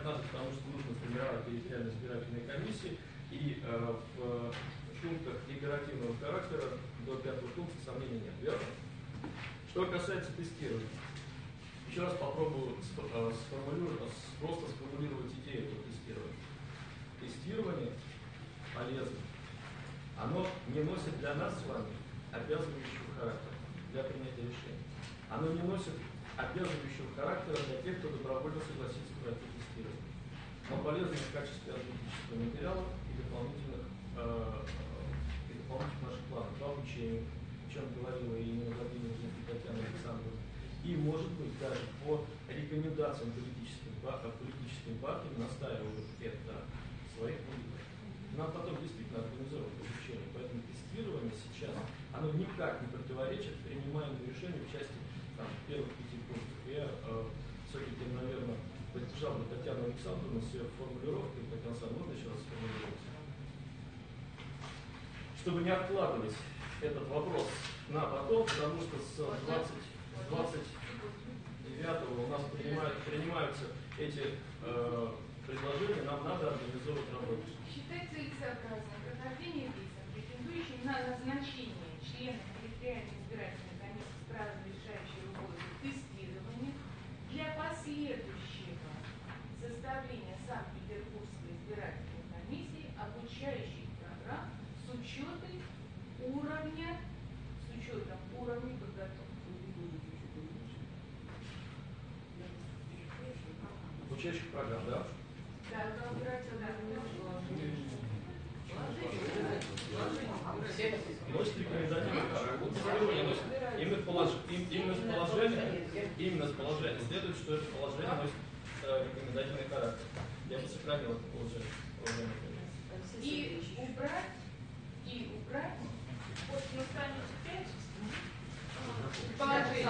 принимать надо, потому что нужно формировать территориальные избирательные комиссии, и э, в пунктах декларативного характера до пятого пункта сомнений нет, верно? Что касается тестирования, еще раз попробую э, сформулировать, просто сформулировать идею этого тестирования. Тестирование полезно. Оно не носит для нас с вами обязывающего характера для принятия решений. Оно не носит обязывающего характера для тех, кто добровольно согласится тестирование. Но полезно в качестве аналитического материала и дополнительных, э, и дополнительных наших планов по обучению, о чем говорила и Владимировна, Татьяна Александровна, и, может быть, даже по рекомендациям политическим, политическим партиям настаивают это своих политиков. Нам потом действительно организовывать обучение. Поэтому тестирование сейчас, оно никак не противоречит принимаемому решению в части там, первых пяти пунктов. Я э, все-таки, наверное, поддержал бы Татьяну Александровну с ее формулировкой, Татьяна Александровна, можно еще раз сформулировать? Чтобы не откладывать этот вопрос на потом, потому что с 20, 29 у нас принимают, принимаются эти э, предложения, нам надо организовывать работу. Считается целесообразным прохождение виза, претендующим на назначение членов территориальной избирательной комиссии с правом решающей работы тестирования для последующих составления Санкт-Петербургской избирательной комиссии обучающих программ с учетом уровня, с учетом уровня подготовки. Обучающих программ, да? Да, разбираться, да. Носит рекомендательный характер. Именно с положения, именно с следует, что это положение носит э, рекомендательный характер. Я бы сохранил это положение. И убрать, и убрать, вот на странице 5, положение,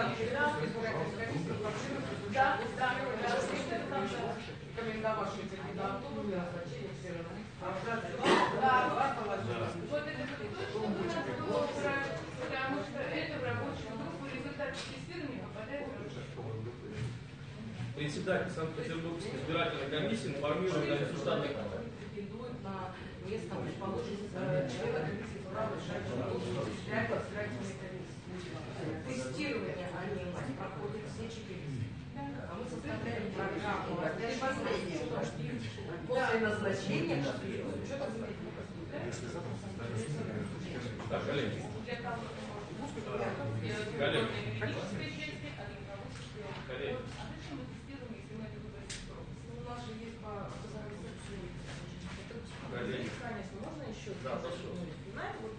да, да, да, да, рекомендовавшие кандидатуру для назначения членов. Да, вот это точно надо было убрать, потому что это в рабочую группу результаты тестирования попадает в рабочую группу. Председатель Санкт-Петербургской избирательной комиссии информирует на результаты. претендует на место расположенного члена комиссии по праву. Тестирование они проходят все четыре. А мы составляем программу. После назначения с учетом Так, коллеги. Кого? Коллеги. Юридической части, а? Коллеги. А зачем мы тестируем, если мы это выбрали срок? У нас же есть по Коллеги. Конечно, можно еще? Да, прошу. Понимаете, вот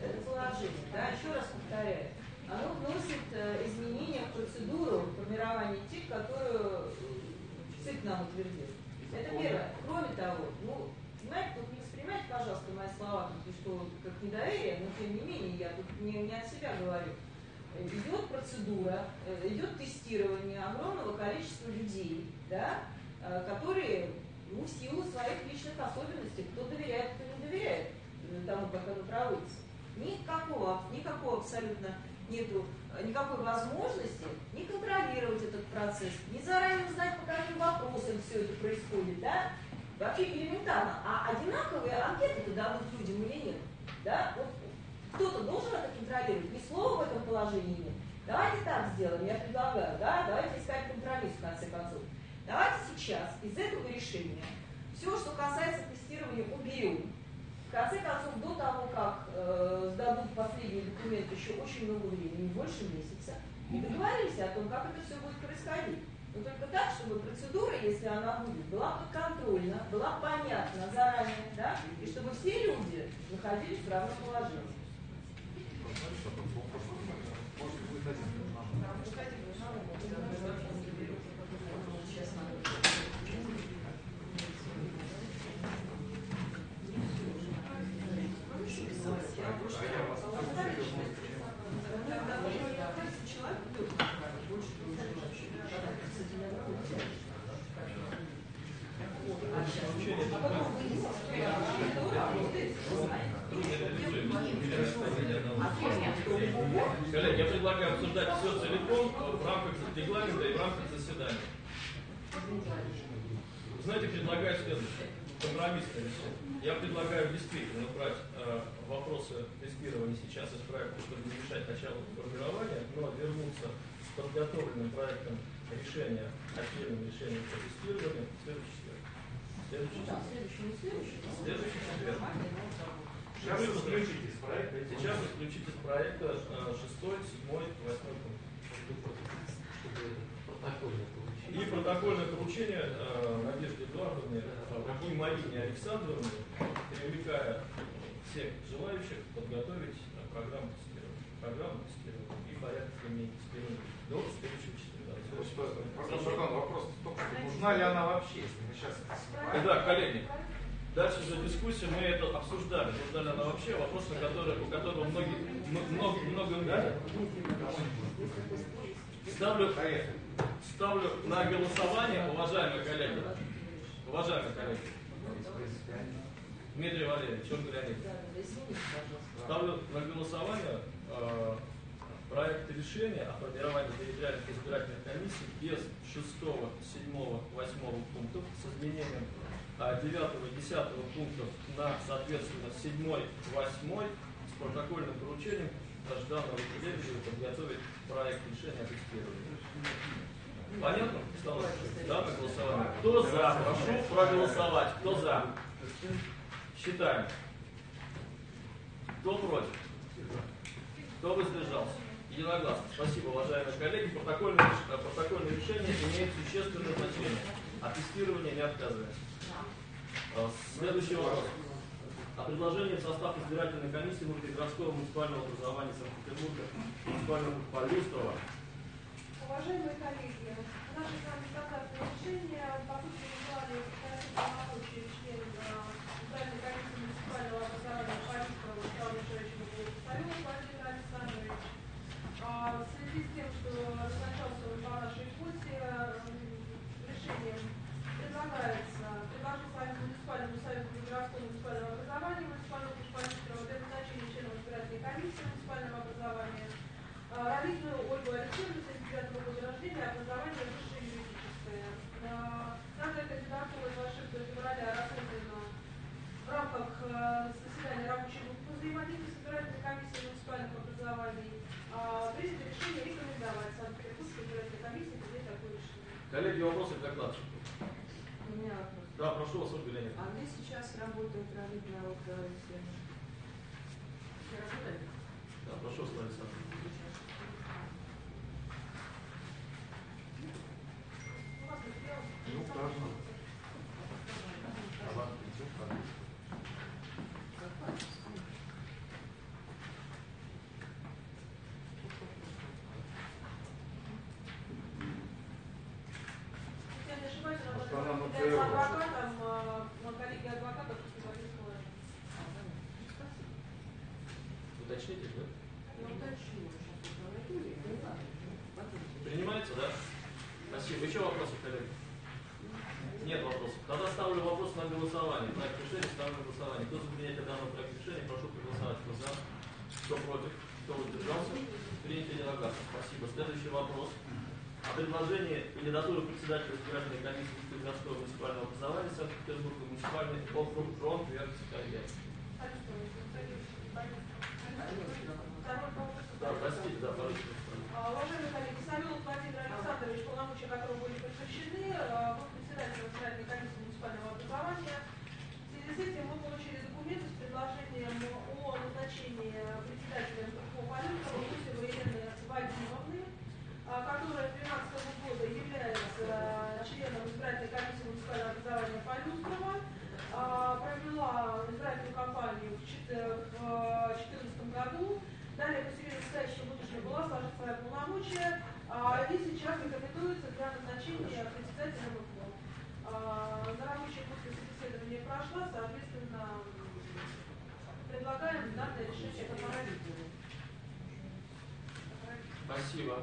это положение, да, еще раз повторяю, оно вносит э, изменения в процедуру формирования ТИК, которую э, ЦИК нам утвердил. Это первое. Кроме того, ну, понимаете, тут не воспринимайте, пожалуйста, мои слова, тут, что как недоверие, но тем не менее, я тут не, не от себя говорю. Идет процедура, э, идет тестирование огромного количества людей, да, которые ну, в силу своих личных особенностей, кто доверяет, кто не доверяет тому, как оно проводится. Никакого, никакого абсолютно нету э, никакой возможности не контролировать этот процесс, не заранее узнать, по каким вопросам все это происходит, да? Вообще элементарно. А одинаковые анкеты-то дадут людям или нет? Да? Вот кто-то должен это контролировать. Ни слова в этом положении нет. Давайте так сделаем, я предлагаю, да, давайте искать компромисс в конце концов. Давайте сейчас из этого решения все, что касается тестирования, уберем. В конце концов, до того, как э, сдадут последний документ, еще очень много времени, больше месяца, и договорились о том, как это все будет происходить. Но только так, чтобы процедура, если она будет, была подконтрольна, была понятна заранее, да, и чтобы все люди находились в равном положении. Коллеги, я предлагаю обсуждать все целиком в рамках регламента и в рамках заседания. знаете, предлагаю следующее. Компромиссное решение. Я предлагаю действительно брать э, вопросы тестирования сейчас из проекта, чтобы не мешать началу формирования, вернуться с подготовленным проектом решения, отдельным решением по тестированию в следующий четверг. Следующий четверг. следующий, четверг. Сейчас вы исключите из проекта Сейчас исключить из проекта э, шестой, седьмой, восьмой пункт. И протокольное поручение э, Надежде Эдуардовне э, и Марине Александровне, привлекая всех желающих подготовить э, программу тестирования. Программу тестирования применения тестирования до следующего четверга. Пардон, вопрос только, нужна ли она вообще, если мы сейчас... Итак, коллеги, дальше же дискуссия, мы это обсуждали. Нужна ли она вообще, вопрос, на который, у которого многие, много, много мнений. Ставлю, ставлю на голосование, уважаемые коллеги, уважаемые коллеги, Дмитрий Валерьевич, Да, да, извините, пожалуйста. ставлю на голосование э, проект решения о формировании территориальных избирательных комиссий без 6, 7, 8 пунктов с изменением э, 9 и 10 пунктов на, соответственно, 7, 8 с протокольным поручением Жданова и Лебедева подготовить проект решения о тестировании. Понятно? Стало Данное голосование. Кто за? Прошу проголосовать. Кто за? Считаем. Кто против? Кто воздержался? Единогласно. Спасибо, уважаемые коллеги. Протокольное, э, протокольное решение имеет существенное значение. От тестирования не отказываемся. Э, Следующий вопрос. О предложении в состав избирательной комиссии внутригородского муниципального образования Санкт-Петербурга муниципального Полюстрова. Уважаемые коллеги, наше с вами стандартное решение по сути указали прекратить полномочия члена избирательной комиссии муниципального образования Парижского Вячеслава Мишевича Сталева Владимир Александрович. А, В связи с тем, что назначался он по нашей квоте, м, решением предлагается предложить с вами муниципальному совету городского муниципального образования муниципального Парижского для назначения членов избирательной комиссии муниципального образования а, Равильную Ольгу Алексеевну, 79 года рождения, образование высшее юридическое. А, Данная кандидатура 26 февраля рассмотрена в рамках э, заседания рабочей группы по взаимодействию с избирательной комиссией муниципальных образований. А, Принято решение рекомендовать Санкт-Петербургской избирательной комиссии принять такое решение. Коллеги, вопросы к докладчику? У меня вопрос. Да, прошу вас, Ольга Леонидовна. А где сейчас работает Равильная Ольга Алексеевна? Не работает? Да, прошу вас, Лариса Александровна. У вас материал. Ну, хорошо. А вам идет Если я не ошибаюсь, она Может, она является мотивировала. адвокатом, на коллеги адвокатов Киевского Уточните, да? Я уточню, не. Принимается, да? Спасибо. Еще вопросы, коллеги? Нет вопросов. Тогда ставлю вопрос на голосование. Проект решения ставлю на голосование. Кто за принятие данного проекта решения, прошу проголосовать. Кто за? Кто против? Кто воздержался? Принято единогласно. Спасибо. Следующий вопрос. О предложении кандидатуры председателя избирательной комиссии Кировского муниципального образования Санкт-Петербурга муниципальный округ. Второй вопрос. Да, простите, да, пожалуйста. А, Уважаемые коллеги, Самилов Владимир Александрович, полномочия которого были прекращены, а, был председателем избирательной комиссии муниципального образования. В связи с этим мы получили документы с предложением о назначении председателя МКПО Полюсова Гусевой Елены Вадимовны, а, которая с 2013 года является а, членом избирательной комиссии муниципального образования Полюстрова, а, провела избирательную кампанию в 2014 году. Далее, по себе настоящего будущего была сложить свои полномочия, а, и сейчас рекомендуется для назначения председателя МКО. А, На рабочей группе собеседование прошла, соответственно, предлагаем данное решение по Спасибо.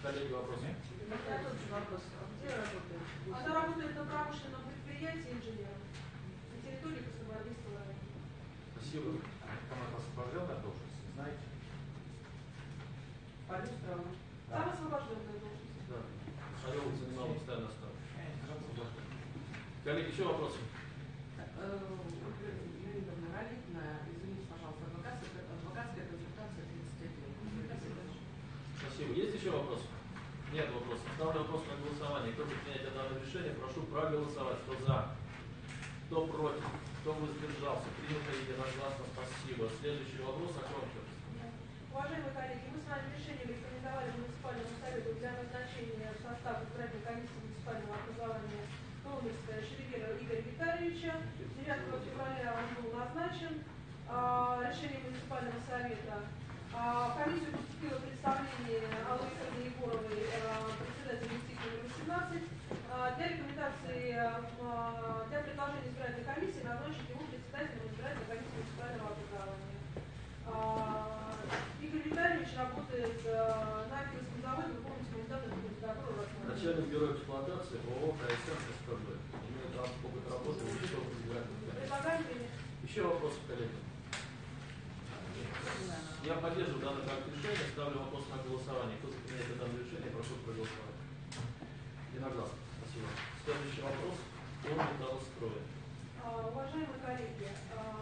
Коллеги, вопросы? У меня тот же вопрос. А где работает? Она работает на промышленном предприятии инженером на территории Космодейства района. Спасибо. А кому это освобожден от должности, знаете? Полюстрова. Сам освобожденная должность. Да. Шарев занимал постоянно ставку. Не освобожден. Коллеги, еще вопросы? Леонидовна Ралитна, извините, пожалуйста, адвокатская, адвокатская консультация 35 лет. Коммуникация дальше. Спасибо. Есть еще вопросы? Нет вопросов. Ставлю вопрос на голосование. Кто за принятие данного решения, прошу проголосовать. Кто за? Кто против? Кто воздержался? Принято единогласно. Спасибо. Следующий вопрос окончен. Уважаемые коллеги, мы с вами решением рекомендовали муниципальному совету для назначения в состав избирательной комиссии муниципального образования Лондонская Шерегера Игоря Витальевича. 9 февраля он был назначен а, решением муниципального совета. А, комиссию поступило представление Аллы Егоровой, а, председателя института номер 18, а, для рекомендации, а, для предложения избирательной комиссии назначить его председателем избирательной комиссии муниципального образования. А, Игорь Витальевич работает а, на Кировском заводе, вы помните, кандидат в кандидатуру Начальник бюро эксплуатации ООО КСМ СПБ. Имеет опыт работы в. Предлагаем принять. Еще вопросы, коллеги? Я поддерживаю данный проект решения, ставлю вопрос на голосование. Кто за принятие данного решения, прошу проголосовать. Единогласно. Спасибо. Следующий вопрос. О металлострое. А, Уважаемые коллеги, а,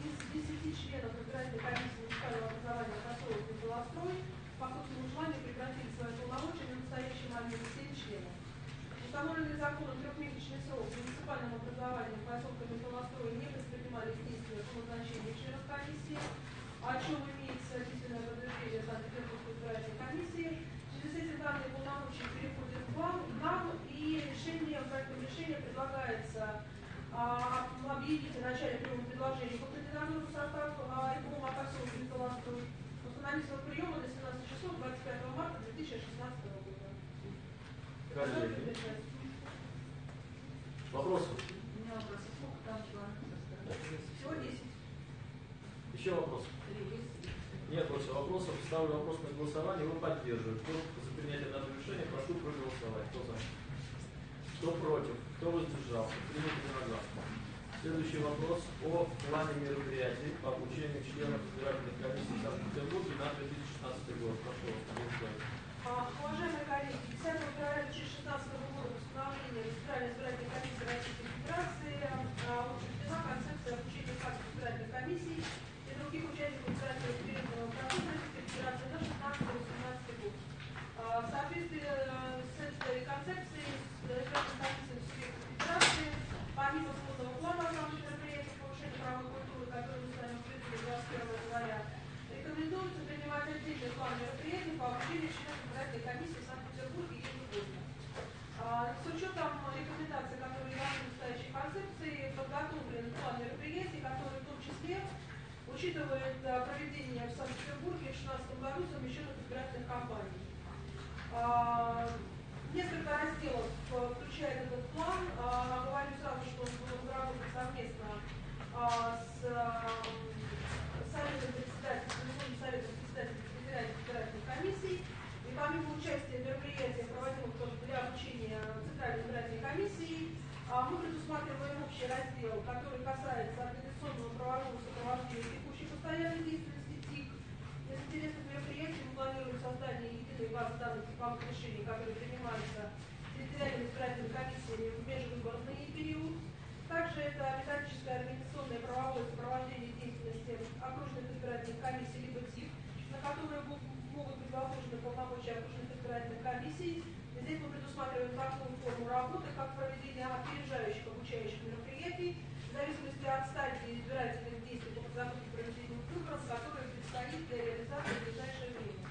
из 10 членов избирательной комиссии муниципального образования поселок Металлострой по собственному желанию прекратили свои полномочия на настоящий момент 7 членов. Установленный законом трехмесячный срок в муниципальном образовании поселка Металлострой не предпринимались действия по назначению членов комиссии, о чем имеется письменное подтверждение Санкт-Петербургской избирательной комиссии. В связи с этим данные полномочия переходят к вам, нам, и решение, проектом решения предлагается а, объявить о начале приема предложений по кандидатуру в состав а, ИКОМа поселка Металлострой. Установить срок приема до 17 часов 25 марта 2016 года. Коллеги. Вопросы? У меня вопрос, а сколько там членов составляет? Всего 10. Еще вопросы? Три есть? Нет больше вопросов. Ставлю вопрос на голосование. Вы поддерживаете. Кто за принятие данного решения, прошу проголосовать. Кто за? Кто против? Кто воздержался? Принято единогласно. Следующий вопрос о плане мероприятий по обучению членов избирательных комиссий Санкт-Петербурге на 2016 год. Прошу вас. А, Уважаемые коллеги, 10 февраля 2016 года постановлением Центральной избирательной комиссии Российской Федерации а, утверждена концепция обучения фактов избирательных комиссий и других участников избирательного референдумного процесса Российской Федерации на 16-18 год. А, В соответствии э, с этой концепцией избирательной комиссии Субъекта Федерации, помимо сводного плана основных мероприятий повышения правовой культуры, которые мы с вами обсудили 21 января, Рекомендуется принимать отдельный план мероприятий по обучению членов избирательной комиссии в Санкт-Петербурге ежегодно. А, С учетом рекомендаций, которые даны в настоящей концепции, подготовлен план мероприятий, который в том числе учитывает а, проведение в Санкт-Петербурге в 2016 году совмещенных избирательных кампаний. А, Несколько разделов а, включает этот план. А, Говорю сразу, что он будет разработан совместно а, с а, Советом председателей, Конституционным советом председателей территориальных избирательных комиссий. И помимо участия в мероприятиях, проводимых тоже для обучения Центральной избирательной комиссии, а, мы предусматриваем общий раздел, который касается организационного правового сопровождения текущей постоянной деятельности ТИК. Из интересных мероприятий мы планируем создание единой базы данных типовых решений, которые принимаются территориальными избирательными комиссиями в межвыборный период. Также это методическое организационное правовое сопровождение деятельности окружных избирательных комиссий либо ТИК, на которые могут быть возложены полномочия окружных избирательных комиссий. Здесь мы предусматриваем такую форму работы, как проведение опережающих обучающих мероприятий, в зависимости от стадии избирательных действий по подготовке к проведению выборов, которые предстоит для реализации в ближайшее время.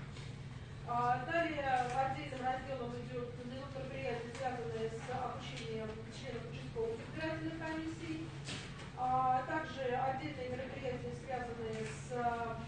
А, Далее отдельным разделом идет идут мероприятия, связанные с обучением членов участковых избирательных комиссий. А Также отдельные мероприятия, связанные с а,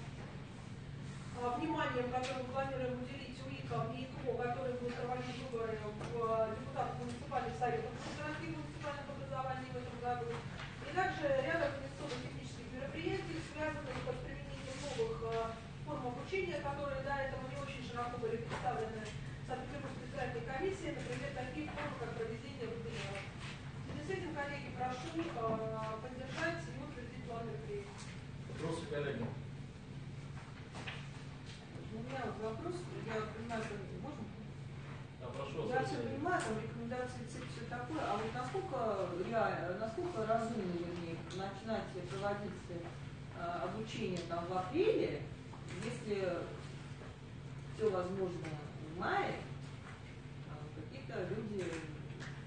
вниманием, которое мы планируем уделить УИКам и ИКО, которые будут проводить выборы в депутатов муниципальных советов городских муниципальных образований в этом году. И также ряд организационно-технических мероприятий, связанных с применением новых а, форм обучения, которые до этого не очень широко были представлены Санкт-Петербургской избирательной комиссии, например, такие формы, как проведение вебинаров. В связи с этим, коллеги, прошу а, поддержать и утвердить план мероприятий. Вопросы, коллеги? У меня вот вопрос, я понимаю, что можно? такое, а вот насколько реально, насколько разумно, вернее, начинать проводить э, обучение там в апреле, если все возможно в мае, а какие-то люди,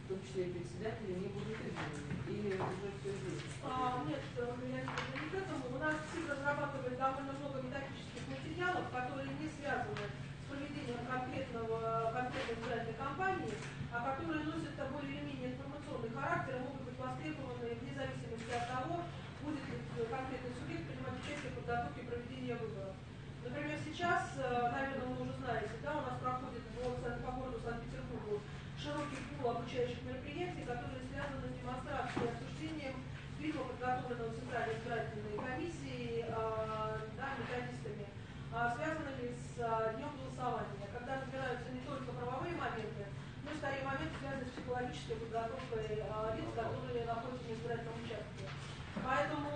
в том числе и председатели, не будут избраны. Или уже все известно? А, нет, э, я не к этому. У нас СИД разрабатывает довольно много методических материалов, которые не связаны с проведением конкретного, конкретной избирательной кампании, а которые носят более или менее информационный характер и могут быть востребованы вне зависимости от того, будет ли конкретный субъект принимать участие в подготовке и проведении выборов. Например, сейчас, э, наверное, вы уже знаете, да, у нас проходит по, по городу Санкт-Петербургу широкий пул обучающих мероприятий, которые связаны с демонстрацией и обсуждением фильма, подготовленного Центральной избирательной комиссией, а, да, методистами, а, связанными с а, днем голосования, когда разбираются не только правовые моменты, но и скорее моменты, связанные с психологической подготовкой лиц, которые находятся на избирательном участке. Поэтому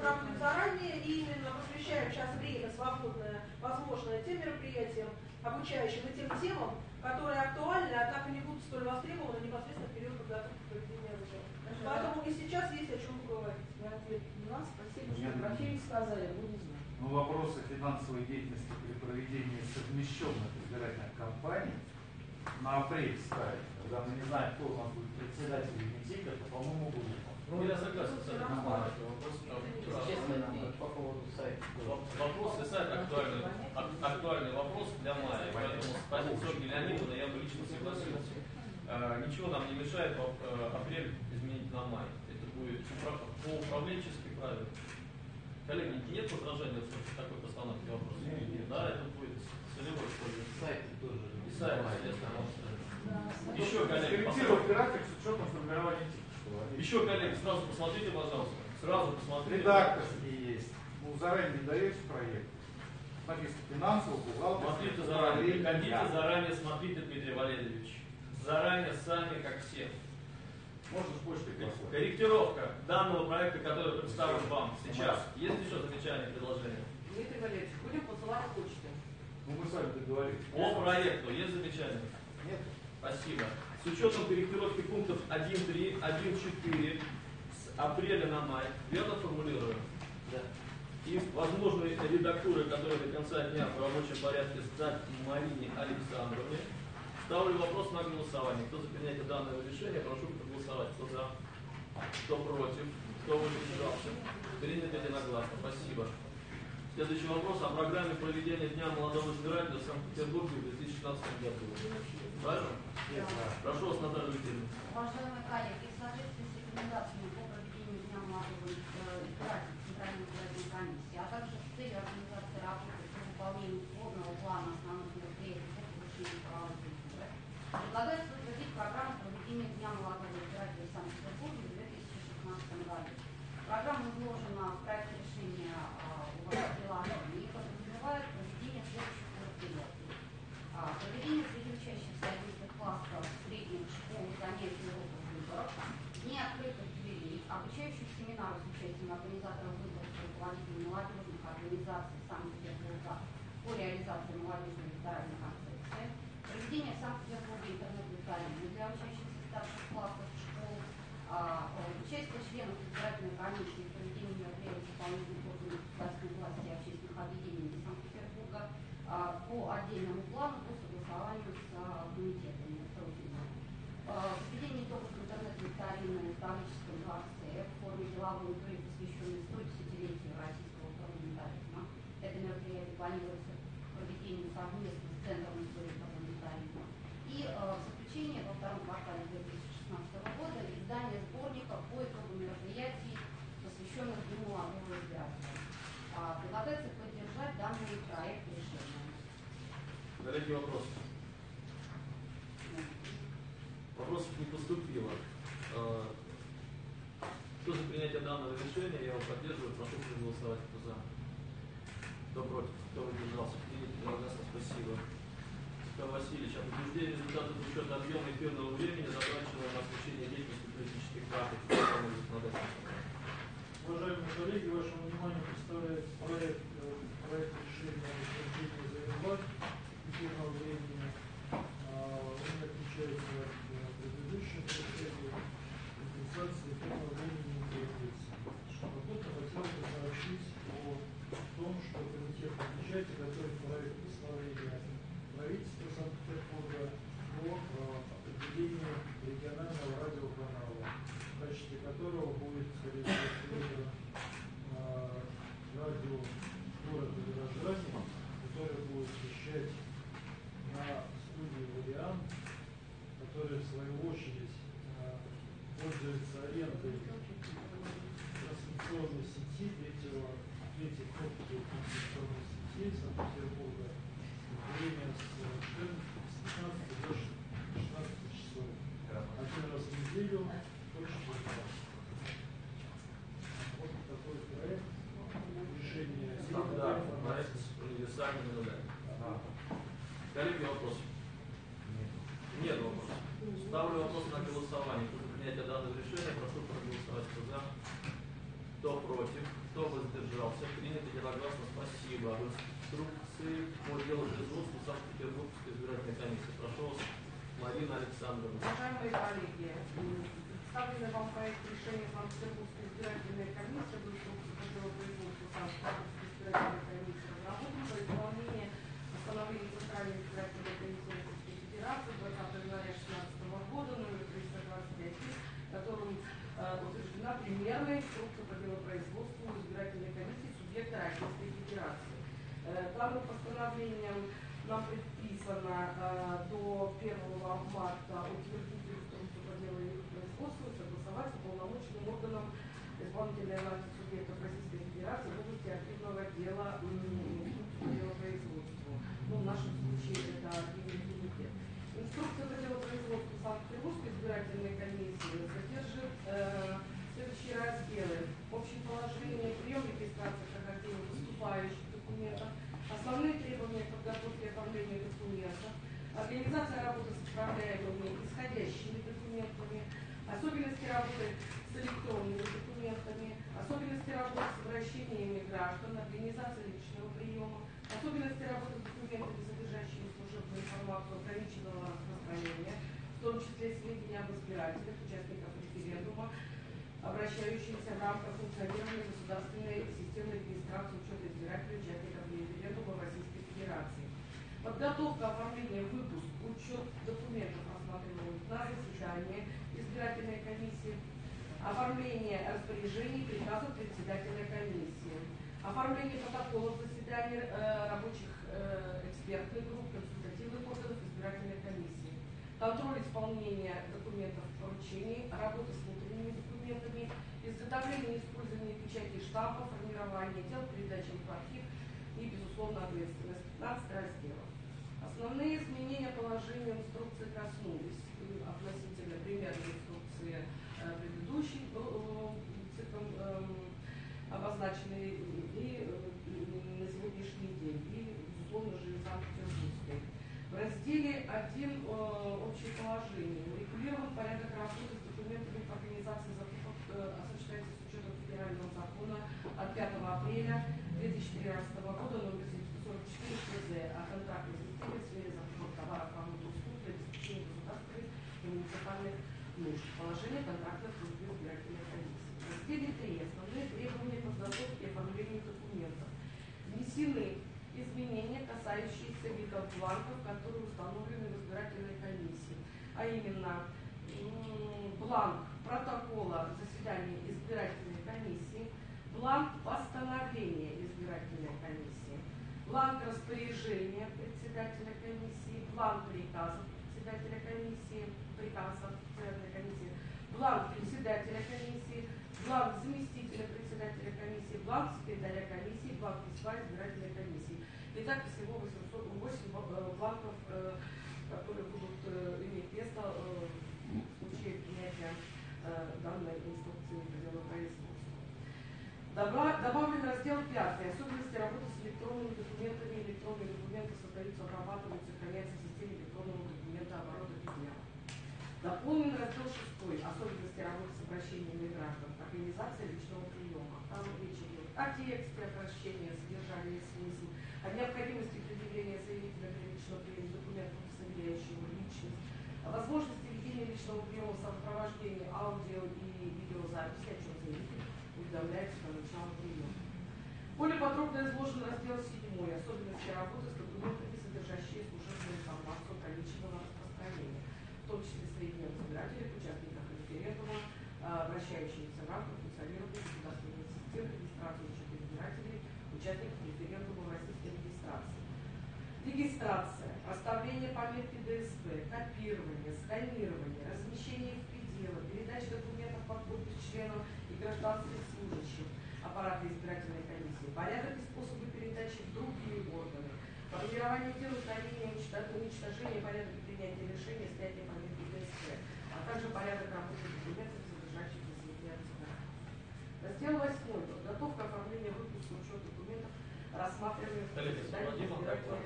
проводим заранее и именно посвящаем сейчас время свободное, возможное тем мероприятиям, обучающим и тем темам, которые актуальны, однако не будут столь востребованы непосредственно в период подготовки проведения выборов. Поэтому и сейчас есть о чем поговорить. Я ответ поняла. Спасибо, что про фильм сказали, буду знать. Ну, вопросы финансовой деятельности при проведении совмещенных избирательных кампаний на апрель ставить. Когда мы не знаем, кто у нас будет председатель комитета, по-моему, будет. Ну, я согласен с этим. Вопрос, по поводу сайта. вопрос и сайт актуальный, ак- актуальный вопрос для мая. Поэтому с позиции Ольги Леонидовны я бы лично согласился. Э, ничего нам не мешает э, апрель изменить на май. Это будет по управленчески правильно. Коллеги, нет возражений в такой постановке вопроса? Нет, нет. Да, это будет целевой использование. Сайт тоже. И сайт, естественно, Еще, коллеги, график с учетом формирования. Еще, коллеги, сразу посмотрите, пожалуйста. Сразу посмотрите. Редакторские есть. Ну, заранее не даете проект. Написано финансово, бухгалтер. Смотрите заранее, приходите заранее, смотрите, Дмитрий Валерьевич. Заранее сами, как все. Можно с почтой послать. Корректировка данного проекта, который представлен вам сейчас. Есть еще замечания, предложения? Дмитрий Валерьевич, будем посылать почту. Ну, мы с вами договорились. По проекту есть замечания? Нет. Спасибо. С учетом корректировки пунктов 1.3, 1.4 с апреля на май, верно формулирую? Да. И возможные редактуры, которые до конца дня в рабочем порядке сдать Марине Александровне. Ставлю вопрос на голосование. Кто за принятие данного решения, прошу проголосовать. Кто за? Кто против? Кто воздержался? Принято единогласно. Спасибо. Следующий вопрос о программе проведения Дня молодого избирателя в Санкт-Петербурге в 2016 году. Правильно? Прошу вас, Наталья Викторовна. Уважаемые коллеги, в соответствии с рекомендациями по проведению Дня молодого э, избирателя Центральной избирательной комиссии, а также с целью организации работы по выполнению сборного плана основных мероприятий по повышению права культуры, предлагается утвердить программу проведения Дня молодого избирателя в Санкт-Петербурге в 2016 году. Программа изложена в проекте решения а, у вас в приложении и подразумевает проведение следующих мероприятий. А, Проведение среди учащихся 11 классов средних школ занятий уроков выборов, дни открытых дверей, обучающих семинаров с участием организаторов выборов и руководителей молодежных организаций Санкт-Петербурга по реализации молодежной электоральной концепции, проведение в Санкт-Петербурге интернет-викторины для учащихся старших классов школ, а, участие членов избирательной комиссии в проведении мероприятий исполнительных органов государственной власти и общественных объединений Санкт-Петербурга а, по отдельному плану по согласованию с а, комитетами профильными. А, Введение итогов интернет-викторины в Таврическом дворце в форме деловой игры, посвященной 110-летию российского парламентаризма. Это мероприятие планируется к проведению совместно с Центром истории парламентаризма. И э, в заключение во втором квартале 2016 года издание сборника по итогам мероприятий, посвященных Дню молодого избирателя. А, Предлагается поддержать данный проект решения. Коллеги, вопросы? Вопросов не поступило. Э, Кто за решения, я его поддерживаю, прошу проголосовать. Кто за? Кто против? Кто воздержался? Принято единогласно. Спасибо. Павел Васильевич, об утверждении результатов учета объема эфирного времени, затраченного на освещение деятельности политических законодательстве. Уважаемые коллеги, вашему вниманию представляется проект, э, проект решения о утверждении завербать эфирного времени. Субъекта Российской Федерации. Э, Данным постановлением нам предписано э, до 1 марта утвердить инструкцию по делопроизводству и согласовать с уполномоченным органом исполнительной власти субъектов Российской Федерации в области активного дела делопроизводству. Ну, в нашем случае это активный комитет. Инструкция по делопроизводству Санкт-Петербургской избирательной комиссии содержит э, следующие разделы. Общее положение, прием регистрации прохождения поступающих документов, основные требования к подготовке и оформлению документов, организация работы с отправляемыми исходящими документами, особенности работы с электронными документами, особенности работы с обращениями граждан, организация личного приема, особенности работы с документами, содержащими служебную информацию ограниченного распространения, в том числе сведения об избирателях, участниках референдума, обращающимися в рамках функционирования государственной системы регистрации учета избирателей, участников референдума в Российской Федерации. Подготовка, оформление, выпуск, учет документов рассматриваемых на заседании избирательной комиссии, оформление распоряжений, приказов председателя комиссии, оформление протоколов заседаний э, рабочих э, экспертных групп, консультативных органов избирательной комиссии, контроль исполнения документов поручений, работа с внутренними документами, изготовление и использование печати штампов, формирование дел, передача в архив и, безусловно, ответственность. 15 разделов. Основные изменения положения инструкции коснулись э, относительно примерной инструкции э, предыдущей э, циклом обозначенной и на сегодняшний день, и, безусловно же, и Санкт-Петербургской. В разделе 1 общее положение урегулирован порядок работы с документами организации закупок осуществляется с учетом федерального закона от 5 апреля 2013 года номер 744 ФЗ о контрактной системе в сфере закупок товаров, работ и услуг для обеспечения государственных и муниципальных нужд. Положение контрактной службы избирательной комиссии. В разделе 3 основные требования подготовки и оформления документов. Внесены изменения, касающиеся видов бланков, которые установлены в избирательной комиссии, а именно бланк протокола заседания избирательной комиссии, бланк постановления избирательной комиссии, бланк распоряжения председателя комиссии, бланк приказов председателя комиссии, приказов председателя комиссии, бланк председателя комиссии, бланк заместителя председателя комиссии, бланк секретаря комиссии, бланк письма избирательной комиссии. Итак, всего 808 бланков, которые будут иметь место в случае принятия данной инструкции по делопроизводству. Добавлен раздел 5. Особенности работы с электронными документами. Электронные документы создаются, обрабатываются, хранятся в системе электронного документа оборота без дня. Дополнен раздел 6. Особенности работы с обращениями граждан. Организация личного приема. Там речь идет о тексте обращения, содержании и смысл, о необходимости предъявления заявителя для личного приема документов, удостоверяющего личность, о возможности ведения личного приема в сопровождении аудио и видеозаписи, о чем заявитель уведомляется по началу приема. Более подробно изложен раздел 7. Особенности работы с документами, содержащие служебную информацию ограниченного распространения, в том числе сведения об избирателях, участниках референдума, вращающиеся в рамках функционирования учета участников референдума в российской регистрации. Регистрация, оставление пометки ДСП, копирование, сканирование, размещение в пределах, передача документов под подпись членов и гражданских служащих аппарата избирательной комиссии, порядок и способы передачи в другие органы, формирование дел устранения, уничтожения, порядок принятия решения, снятия пометки ДСП, а также порядок работы документов, содержащих сведения Раздел 8. Подготовка оформления учет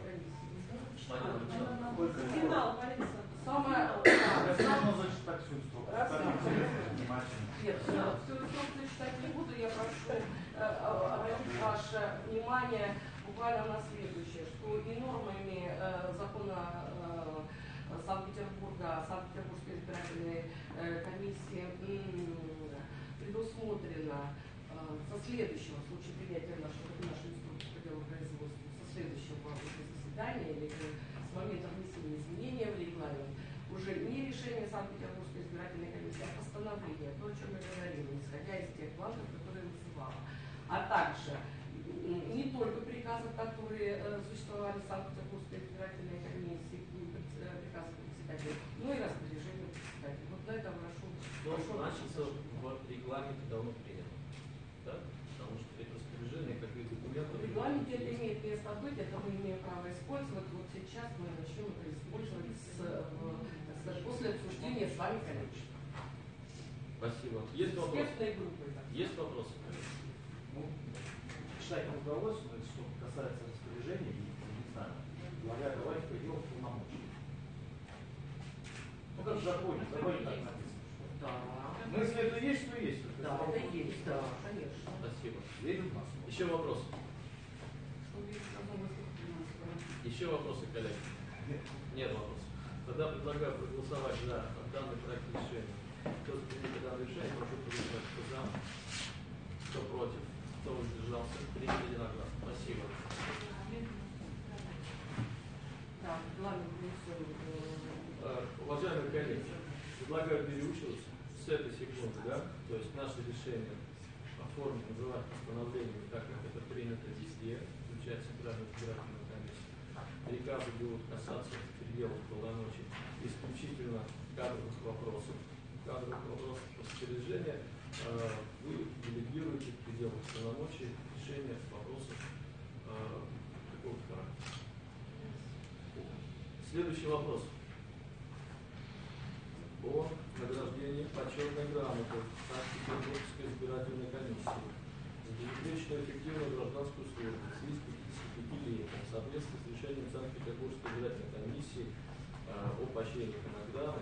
комиссии. Финал, Борисовна. Самое. Нет, всю инструкцию читать не буду, я прошу э, обратить ваше внимание буквально на следующее, что и нормами э, закона э, Санкт-Петербурга, Санкт-Петербургской избирательной комиссии предусмотрено со следующего, в случае принятия нашей, нашей инструкции по делу производства, со следующего заседания или с момента внесения изменения в регламент, уже не решение Санкт-Петербургской избирательной комиссии, а постановление, то, о чем я говорила, исходя из тех бланков, которые вызывала. А также не только приказов, которые э, существовали в Санкт-Петербургской избирательной комиссии, э, приказы председателя, но и распоряжение председателя. Вот на это прошу. Но прошу значится в регламенте давно принято. Да? Потому что это распоряжение, как и документы. В регламенте это имеет место быть, это мы право использовать. Вот сейчас мы начнем это использовать с, э, так сказать, после обсуждения с вами коллег. Спасибо. Есть вопросы? Так. Есть вопросы? Ну, читать не удалось, но что касается распоряжений, не знаю, говоря, давайте пойдем в полномочия. Ну как в законе, в законе так написано. Да. Если это есть, то есть. Да, это есть, да, конечно. Спасибо. Верим в нас. Еще вопросы? Что видите, одно выступление. Еще вопросы, коллеги? Нет вопросов. Тогда предлагаю проголосовать за данный проект решения. Кто за принятие данного решения, прошу проголосовать. Кто за? Кто против? Кто воздержался? Принято единогласно. Спасибо. Да, э, Уважаемые коллеги, предлагаю переучиваться с этой секунды, да? То есть наше решение оформить, называть постановлением, так как это принято везде, включая Центральную избирательную. Приказы будут касаться пределов полномочий исключительно кадровых вопросов. Кадровых вопросов распоряжения э, вы делегируете в пределах полномочий решения вопросов э, такого характера. Следующий вопрос о награждении почетной грамоты Санкт-Петербургской избирательной комиссии за безупречную эффективную гражданскую службу в связи с 55-летием в соответствии решением Санкт-Петербургской избирательной комиссии э, о поощрении награды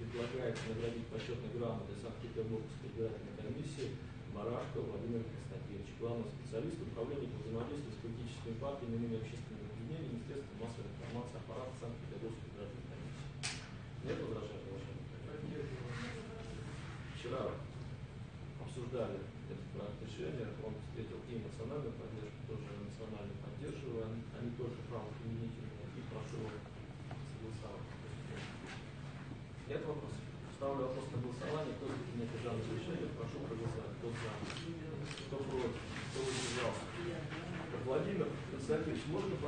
предлагается наградить почетной грамотой Санкт-Петербургской избирательной комиссии Барашко Владимира Константиновича, главного специалиста управления по взаимодействию с политическими партиями и общественными объединениями Министерства массовой информации аппарата Санкт-Петербургской избирательной комиссии. Нет возражений, уважаемые коллеги? Вчера обсуждали этот проект решения, он встретил и национальную поддержку, тоже национально поддерживаю, они, они только правоприменительные, и прошу согласовать. Нет вопросов? Ставлю вопрос на голосование. Кто за принятие данного решения, прошу проголосовать. Кто за? Кто против? Кто воздержался? Владимир Константинович, можно пожму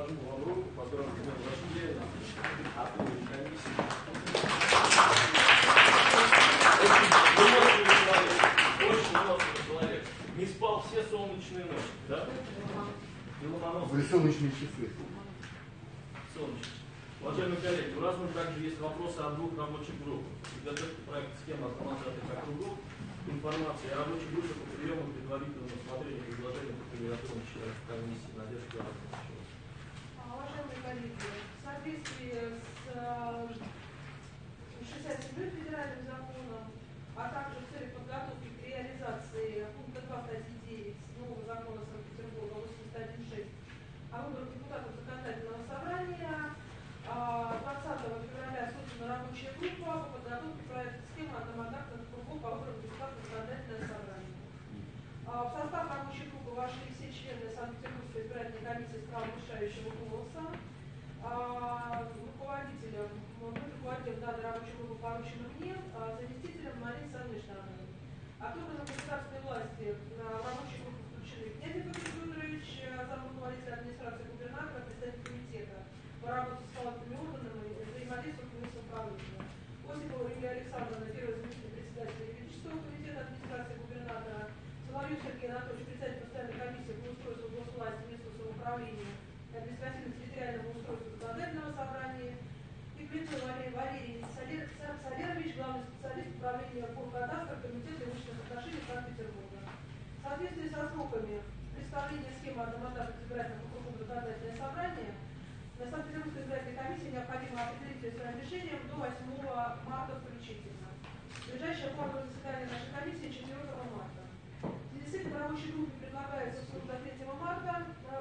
вам руку, поздравить с днем рождения от имени комиссии? Очень выносливый человек, очень выносливый человек. Не спал все солнечные ночи, да? Были солнечные часы. Солнечный. Уважаемые коллеги, у нас также есть вопросы от двух рабочих групп. Подготовка проекта схемы автоматизации округов, информация о рабочих группах по приему предварительного рассмотрения предложения по кандидатурам членов комиссии Надежды Ивановны. А, Уважаемые коллеги, в соответствии с э, 67 федеральным законом, а также в целях подготовки к реализации пункта 2 статьи 9 нового закона Санкт-Петербурга 81.6 о выборах депутатов законодательного собрания, а, 20 февраля создана рабочая группа по подготовке проекта схемы одномандатных кругов по выборам депутатов законодательного собрания. А, В состав рабочей группы вошли все члены Санкт-Петербургской избирательной комиссии с правом решающего. А, Руководителем, ну, руководителем данной рабочей группы поручено мне, а заместителем Марии Александровны Штановой. От органов государственной власти на рабочую группу включены Князев Игорь Федорович, зам руководителя администрации губернатора, представитель комитета по работе с палатными органами и взаимодействию с управлением. Осипова Юлия Александровна, первый заместитель председателя юридического комитета администрации губернатора, Соловьев Сергей Анатольевич, председатель постоянной комиссии по устройству госвласти, местного самоуправления и административно-территориального устройства законодательного собрания, и Плетов Валерий Валерий Солерович, главный специалист управления Форкадастра Комитета имущественных отношений Санкт-Петербурга. В соответствии со сроками представления схемы одномандатных избирательных округов законодательное собрание на Санкт-Петербургской избирательной комиссии необходимо определить своим решением до 8 марта включительно. Ближайшее плановое заседание нашей комиссии 4 марта. В связи с этим рабочей группе предлагается вслух до 3 марта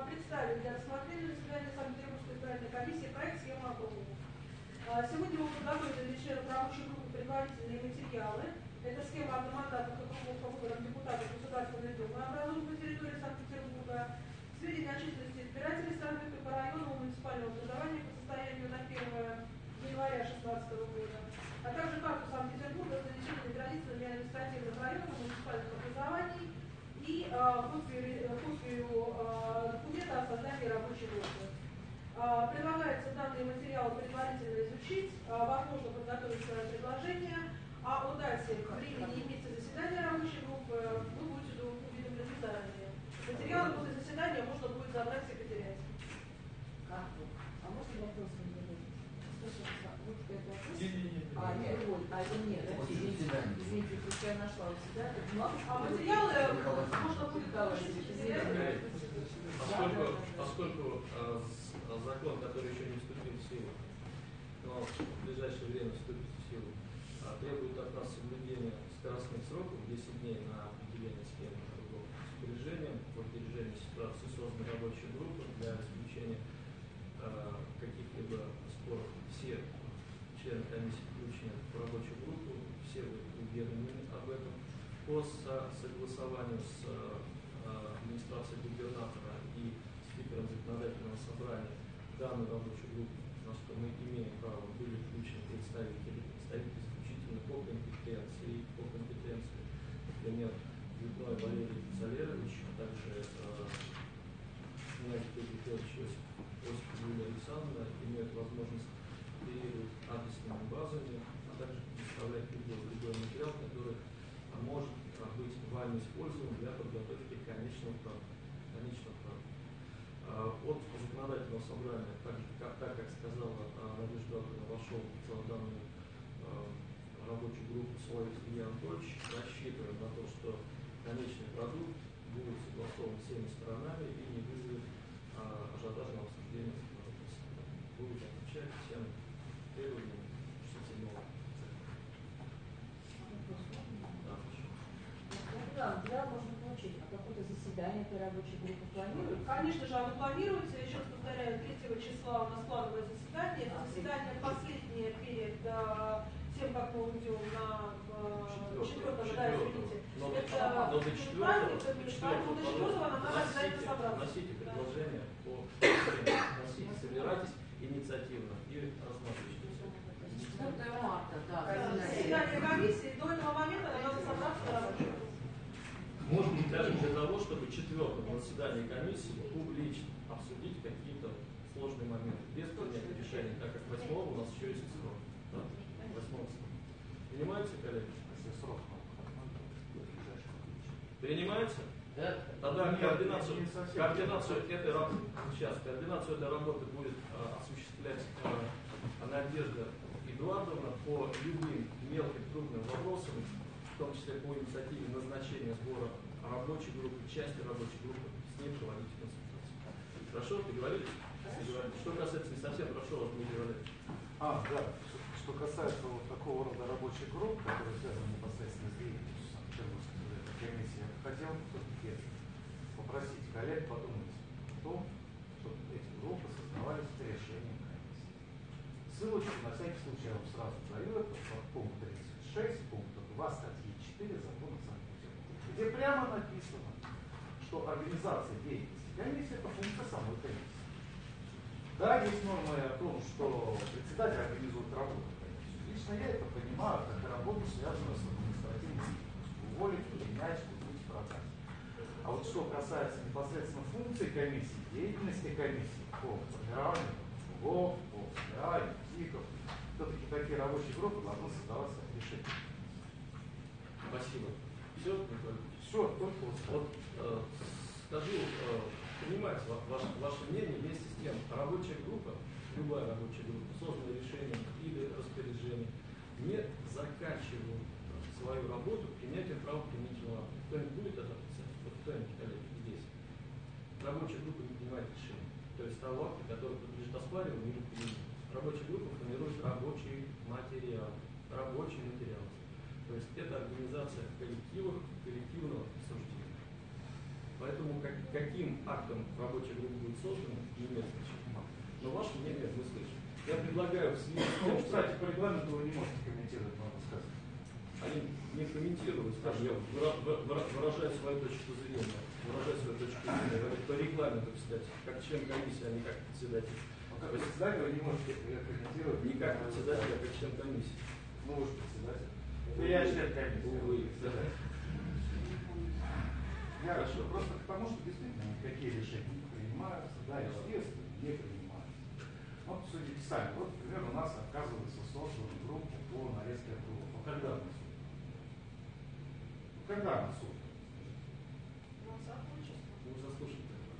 представить для рассмотрения на заседании Санкт-Петербургской избирательной комиссии проект схемы округов. Сегодня мы подготовили для членов рабочей группы предварительные материалы. Это схема одномандатных округов по выборам депутатов Государственной Думы, образуемых на территории Санкт-Петербурга. Сведения о численности избирателей Санкт-Петербурга по району муниципального образования по состоянию на 1 января 2016 года, а также карту Санкт-Петербурга с нанесенными границами административных районов муниципальных образований и э, копию, копию э, документа о создании рабочей группы. Э, предлагается данные материалы предварительно изучить, э, возможно подготовить свое предложение, а о дате времени и месте заседания рабочей группы вы будете уведомлены заранее. Материалы после заседания можно будет забрать в секретариате. А, а можно вопрос вот это вопрос? Не, не, не. А, нет, вот, а это нет, да? Извините, извините, просто я нашла у себя. это бумага. А материалы можно будет получить в секретариате. Поскольку, поскольку э, с- закон, который еще не вступил в силу, но в ближайшее время вступит в силу, а, требует от нас соблюдения скоростных сроков 10 дней на определение схемы кругов распоряжением, по определению ситуации созданы рабочая группа для исключения э, каких-либо споров. Все члены комиссии включены в рабочую группу, все уведомлены об этом. По со- согласованию с э, администрацией губернатора и спикером законодательного собрания в данную рабочую группу, на что мы имеем право, были включены представители, представители исключительно по компетенции, по компетенции, например, Лютной Валерий Солерович, а также э, князь Петр Федорович Осип, Юлия Александровна имеют возможность оперировать адресными базами, а также представлять любой, любой материал, который может а, быть вами использован для подготовки конечного права. Конечного права. А, От законодательного собрания, так, же, как, так как сказала а, Надежда Ивановна, вошел в данную а, Соловьев Илья Анатольевич, рассчитываем на то, что конечный продукт будет согласован всеми сторонами и не вызовет а, ажиотажного обсуждения законодательства. Будет отвечать всем требованиям 67 Да, хорошо. Да, материал можно получить, а какое-то заседание этой рабочей группы планируется? Конечно же, оно планируется. Еще раз повторяю, 3 числа у нас плановое заседание. Это заседание последнее перед э, тем, как мы уйдем на э, Четвертого. 4 да, извините. Но, Это но до четвертого, праздник, до поэтому до 4 нам надо носите, обязательно собраться. носите Да. предложения по носите, собирайтесь инициативно и рассматривайте. 4 марта, да. Да, Заседание комиссии до этого момента нам надо собраться на рабочую группу. Может быть, даже для того, чтобы четвертом на заседании комиссии публично обсудить какие-то сложные моменты, без принятия решения, так как восьмого у нас еще есть срок. Да? Восьмого срок. Понимаете, коллеги? Если срок, Принимается? Да? Тогда Нет, координацию, координацию этой работы, сейчас, координацию этой работы будет а, осуществлять а, Надежда Эдуардовна по любым мелким трудным вопросам, в том числе по инициативе назначения сбора рабочей группы, части рабочей группы, ним проводить консультации. Хорошо, договорились? Договорились. Что касается не совсем, прошу вас, Дмитрий Валерьевич. А, да. Что- касается вот такого рода рабочих групп, которые связаны непосредственно с деятельностью Санкт-Петербургской комиссии, я хотел попросить коллег подумать о том, чтобы эти группы создавались с решением комиссии. Ссылочку на всякий случай я вам сразу даю, это пункт 36, пункт 2 статьи 4 закона Санкт-Петербурга, где прямо написано, что организация деятельности комиссии функция самой комиссии. Да, есть нормы о том, что председатель организует работу комиссии. Лично я это понимаю как работу, связанную с административной деятельностью. Уволить, принять, купить, продать. А вот что касается непосредственно функций комиссии, деятельности комиссии по формированию ГОВ, по формированию ТИКов, все-таки такие рабочие группы должны создаваться решения. Спасибо. Все? Все, только вот скажу, э, понимать ва- ваше, ваше мнение вместе с тем, рабочая группа, любая рабочая группа, созданная решением или распоряжением, не заканчивает свою работу принятием правоприменительного акта. Кто-нибудь будет это отрицать? Вот кто-нибудь, коллеги, здесь. Рабочая группа не принимает решение. То есть того акта, который подлежит оспариванию или применению. Рабочая группа формирует рабочий материал. Рабочий материал. То есть это организация коллективов, коллективного. Поэтому как- каким актом рабочая группа будет создана, не имеет значения. Но ваше мнение мы слышим. Я предлагаю в связи с тем, Ну, что кстати, по регламенту вы не можете комментировать мое высказывание. они не комментируют, скажем, я выра- выра- выра- выражаю свою точку зрения, выражаю свою точку зрения, по регламенту, кстати, как член комиссии, а не как председатель. Но как председатель вы не можете комментировать. Не как председатель, а как член комиссии. Ну, вы же председатель. Это я член комиссии. Увы, да. Я Хорошо. Просто к тому, что действительно никакие решения не принимаются, да, естественно, не принимаются. Вот судите сами. Вот, например, у нас отказывается создана группа по нарезке округов. А когда она создана? Ну, Когда она создана? Ну.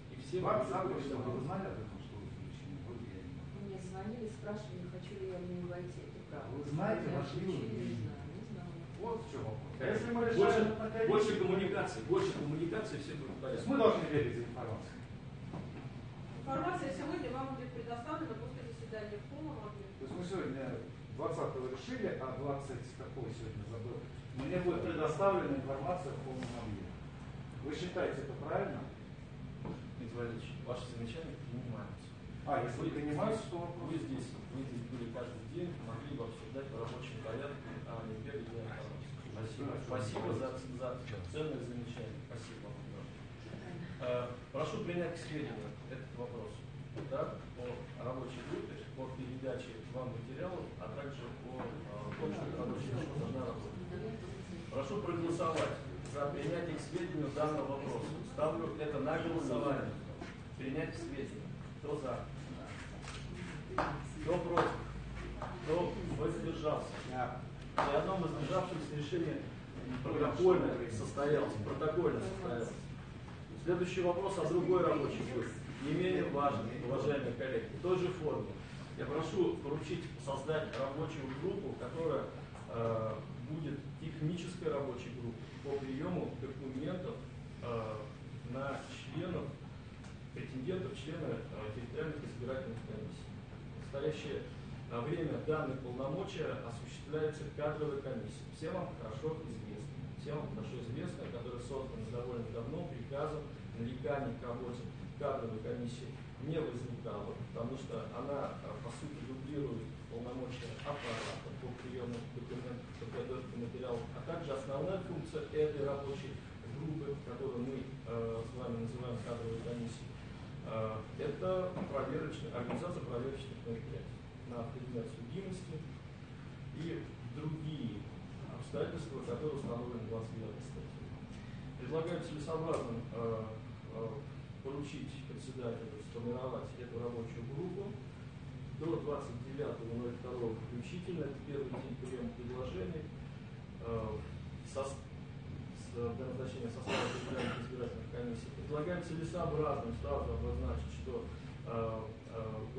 И все Вам завтра вы знали об этом, что вы исключены? Вот я не. Мне звонили, спрашивали, хочу ли я в нее войти. Это правда. Вы знаете, вошли вы? Не знаю, не знаю. Вот в чем вопрос. А Больше, Если мы решаем на комиссии, больше коммуникации, больше коммуникации, все будет порядке. мы должны верить за информацией. Информация сегодня вам будет предоставлена после заседания в полном объеме. То есть мы сегодня 20 решили, а 20 какой сегодня забыл. Мне будет предоставлена информация в полном объеме. Вы считаете это правильно? Дмитрий Валерьевич, ваши замечания принимаются. А, если Вы принимаются, то вопрос. Вы здесь, вы здесь были каждый день, могли бы обсуждать в рабочем порядке, а не бегать за информацией. Спасибо. Спасибо за, за ценные замечания. Спасибо вам. Э, Прошу принять к сведению этот вопрос. Да, по рабочей группе, по передаче вам материалов, а также э, том, что рабочая группа должна работать. Прошу проголосовать за принятие к сведению данного вопроса. Ставлю это на голосование. Принять к сведению. Кто за? Кто против? Кто воздержался? При одном воздержавшемся решение протокольно состоялось. Протокольно состоялось. Следующий вопрос о другой рабочей группе. Не менее важный, уважаемые коллеги. В той же форме. Я прошу поручить создать рабочую группу, которая э, будет технической рабочей группой по приему документов э, на членов, претендентов, членов э, территориальных избирательных комиссий. Настоящее э, время данные полномочия осуществляется кадровой комиссией. Всем вам хорошо известно. Всем вам хорошо известно, которая создана довольно давно приказом нареканий к работе кадровой комиссии не возникало, потому что она, э, по сути, дублирует полномочия аппарата по приему документов, подготовке материалов, а также основная функция этой рабочей группы, которую мы э, с вами называем кадровой комиссией, э, это проверочная, организация проверочных мероприятий на предмет судимости и другие обстоятельства, которые установлены 29 статьей. Предлагаю целесообразным э, э, поручить председателю сформировать эту рабочую группу до 29.02 включительно, это первый день приема предложений, э, со, с, для назначения состава избирательных комиссий. Предлагаем целесообразным сразу обозначить, что э, э,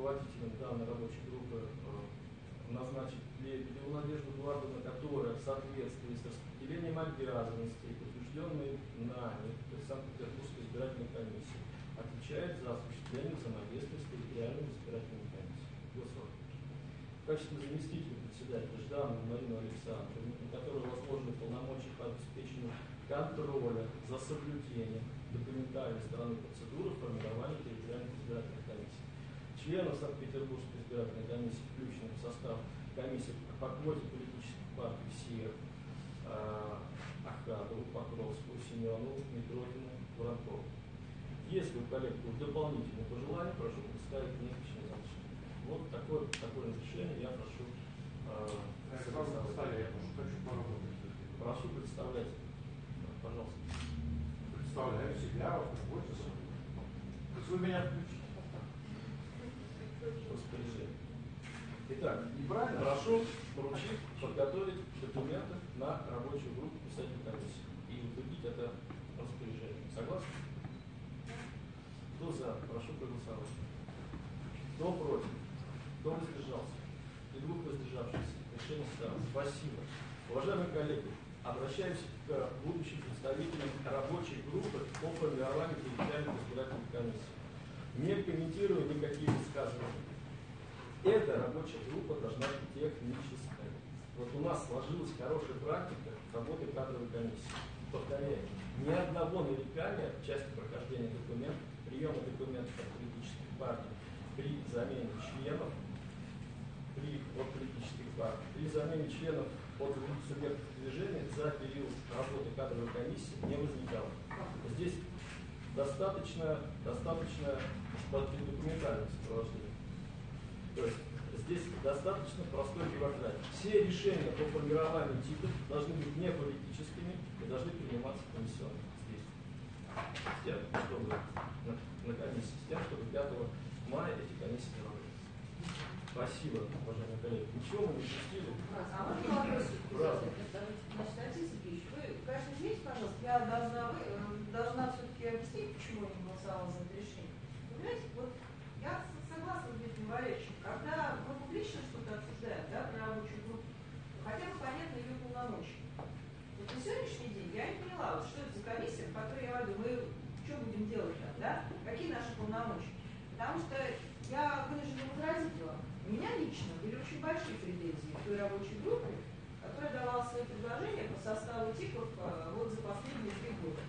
руководителем данной рабочей группы э, назначить Лебедеву Надежду Эдуардовну, которая в соответствии с распределением обязанностей, утвержденной нами, то есть Санкт-Петербургской избирательной комиссии, отвечает за осуществление взаимодействия с территориальными избирательными комиссиями. Голосовать. В качестве заместителя председателя Жданову Марину Александровну, на которую возложены полномочия по обеспечению контроля за соблюдением документальной стороны процедуры формирования территориальных избирательных. Членов Санкт-Петербургской избирательной комиссии, включенных в состав комиссии по квоте политических партий СИР, Ахадову, Покровскую, Семенову, Митрохину, Воронкову. Если у коллег будут дополнительные пожелания, прошу представить мне личное разрешение. Вот такое, такое разрешение я прошу э, Я сразу согласовать. что хочу поработать. Прошу представлять, пожалуйста. Представляю себя в работе. вы меня включите. Распоряжение. Итак, Неправильно? прошу поручить подготовить документы на рабочую группу писательной комиссии и утвердить это распоряжение. Согласны? Кто за? Прошу проголосовать. Кто против? Кто воздержался? И двух воздержавшихся. Решение стало. Спасибо. Уважаемые коллеги, обращаемся к будущим представителям рабочей группы по формированию территориальных избирательных комиссий. Не комментирую никакие высказывания. Эта рабочая группа должна быть технической. Вот у нас сложилась хорошая практика работы кадровой комиссии. Повторяю, ни одного нарекания в части прохождения документов, приема документов от политических партий при замене членов, при, от политических партий, при замене членов от субъектов движения за период работы кадровой комиссии не возникало. Здесь достаточно, достаточно документальное сопровождение. То есть здесь достаточно простой бюрократии. Все решения по формированию типов должны быть не политическими и должны приниматься комиссионно здесь. С тем, чтобы на, на комиссии, с тем, чтобы 5 мая эти комиссии работали. Спасибо, уважаемые коллеги. Ничего мы не упустили. А можно вопрос? Правда. Значит, Алексей Сергеевич, вы, конечно, извините, пожалуйста, я должна, вы, э, должна все-таки объяснить, почему я не голосовала за это решение. Понимаете, вот я согласна с Дмитрием Валерьевичем, когда мы публично что-то обсуждаем, да, про рабочую группу, хотя бы понятно ее полномочия. Вот на сегодняшний день я не поняла, вот что это за комиссия, в которой я говорю, мы что будем делать там, да, какие наши полномочия. Потому что я вынуждена возразить вам. У меня лично были очень большие претензии к той рабочей группе, которая давала свои предложения по составу типов э, вот за последние три года.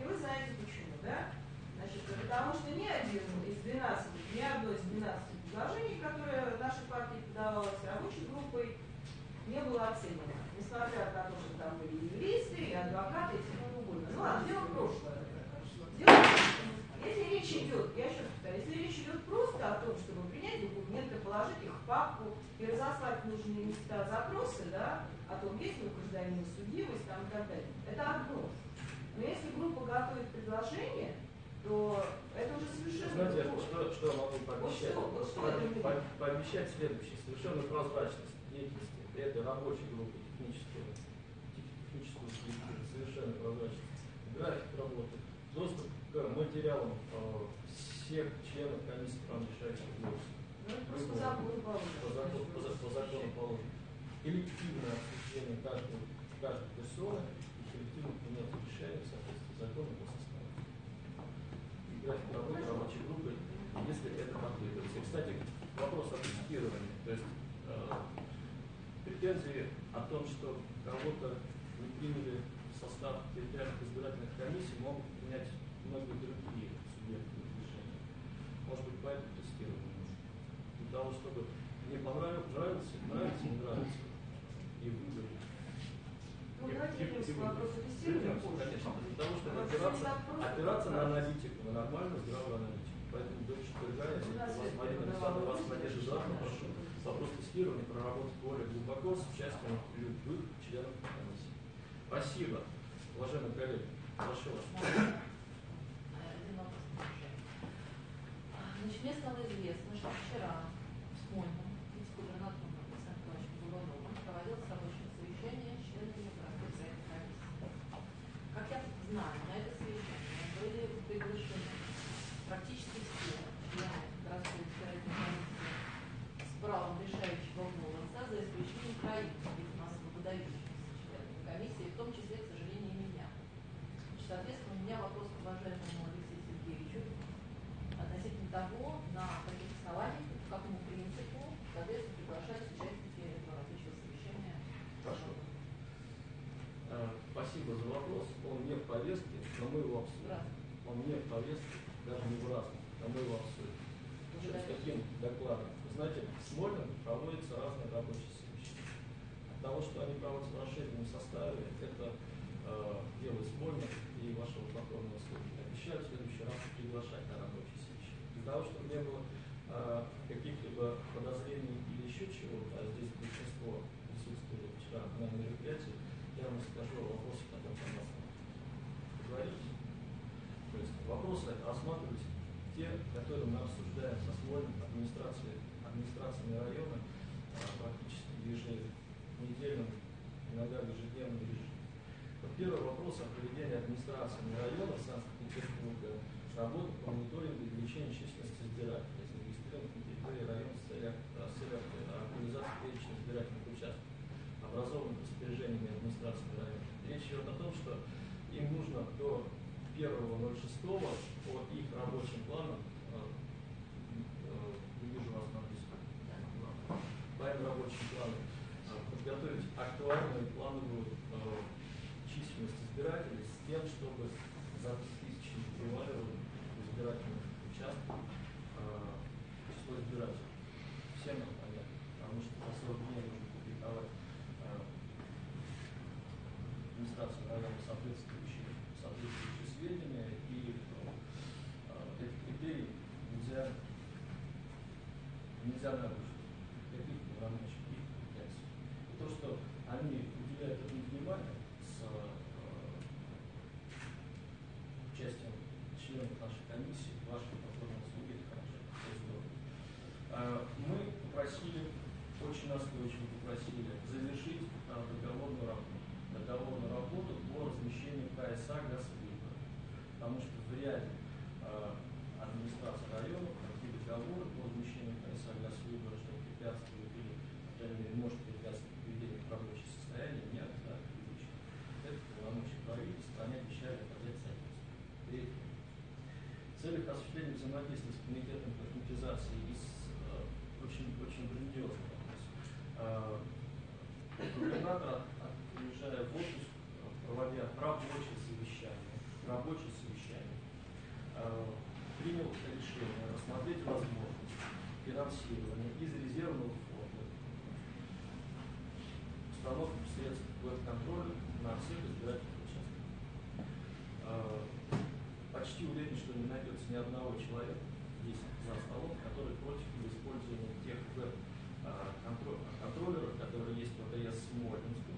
И вы знаете почему, да? Значит, потому что ни один из 12, ни одно из 12 предложений, которое нашей партии подавалось рабочей группой, не было оценено. Несмотря на то, что там были и юристы, и адвокаты, и все угодно. Ну ладно, дело прошлое. Дело если речь идет, я еще раз повторяю, если речь идет просто о том, чтобы принять документы, положить их в папку и разослать нужные места запросы, да, о том, есть ли у гражданина судимость там, и так далее, это одно. Но если группа готовит предложение, то это уже совершенно Знаете, другое. что, что пообещать? Пообещать следующее. Совершенно прозрачность деятельности этой рабочей группы технического, технического коллектива, совершенно прозрачность. График работы, доступ к материалам э, всех членов комиссии по решающих закон По закону, по, за- по закону положено. Коллективное обсуждение каждой, каждой персоны и коллективное принятие решений в соответствии с законом по составу. И график работы рабочей группы, если это потребуется. И, кстати, вопрос о тестировании. То есть э, претензии о том, что кого-то не приняли в состав территориальных избирательных комиссий, могут принять многие другие субъекты решения. Может быть, поэтому тестирование нужно. Для того, чтобы не понравилось, нравится, нравится, не нравится, и выбрали. Ну, давайте вернемся к вопросу тестирования. Конечно, для того, чтобы опираться, опираться на аналитику, на нормальную, здравую аналитику. Поэтому до четверга, если У нас у вас есть Марина Александровна вас поддержит, завтра прошу вопрос. тестирования проработать более глубоко с участием любых членов комиссии. Спасибо. Уважаемые коллеги, прошу вас. Значит, мне стало известно, что вчера в Смольном вице-губернатором Александром Николаевичем Голуновым проводилось рабочее совещание с членами городской проектной комиссии. Как я знаю, на это совещание были приглашены практически все члены городской избирательной комиссии с правом решающего голоса, за исключением троих, видимо, особо выдающихся членов комиссии, в том числе, к сожалению, и меня. Значит, Соответственно, у меня вопрос к уважаемому Алексею Сергеевичу относительно того, на каких основаниях, по какому принципу, соответственно, приглашались участники этого рабочего совещания. Хорошо. Э, Спасибо за вопрос. Он не в повестке, но мы его обсудим. Здравствуйте. Он не в повестке, даже не в разном, но мы его обсудим. С каким докладом? Вы знаете, в Смольном проводятся разные рабочие совещания. От того, что они проводятся в расширенном составе, это э, дело Смольна и вашего покорного службы. Обещаю в следующий раз приглашать на рабочие совещания. Для того, чтобы не было э, листе, в мы обсуждаем со сословие администрации, администрациями района а, практически в еженедельном, иногда в ежедневном режиме. Вот первый вопрос о проведении администрациями района Санкт-Петербурга работы по мониторингу и увеличению численности избирателей, зарегистрированных на территории района с целью а, а, организации перечня избирательных участков, образованных распоряжениями администрации района. Речь идет о том, что им нужно до 1.06 по их рабочим планам, э, э, не вижу вас диске, по их рабочим планам, э, подготовить актуальную плановую численность избирателей с тем, чтобы за тысячи преваливало избирательных участков э, число избирателей. Всем это понятно, потому что за 40 дней нужно публиковать э, администрацию района соответствующие, соответствующие сведения и э, эти критерии нельзя, нельзя нарушить. Каких полномочий, их компетенций. И то, что они уделяют этому внимание с э, участием членов нашей комиссии, вашей повторной услуги, это хорошо, это здорово. А, Мы попросили, очень настойчиво попросили завершить а, договорную работу. Договорную работу по размещению КСА «Газвыбор». Потому что в ряде а, администрации района такие договоры по размещению КСА «Газвыбора», что препятствует или, по крайней мере, может препятствовать приведению в рабочее состояние, нет, да, критично. Это полномочия правительства, они обещали оказать содействие. Третье. В целях осуществления взаимодействия с комитетом по автоматизации и с э, очень, очень грандиозный вопрос. Э, Губернатор, от- уезжая в отпуск, э, проводя рабочее совещание, рабочее совещание, э, принял решение рассмотреть возможность финансирования из резервного фонда установки средств веб-контроля на всех избирательных участках. Э, Почти уверен, что не найдется человека здесь за столом, который против использования тех веб-контроллеров, которые есть в АТС Смоленске,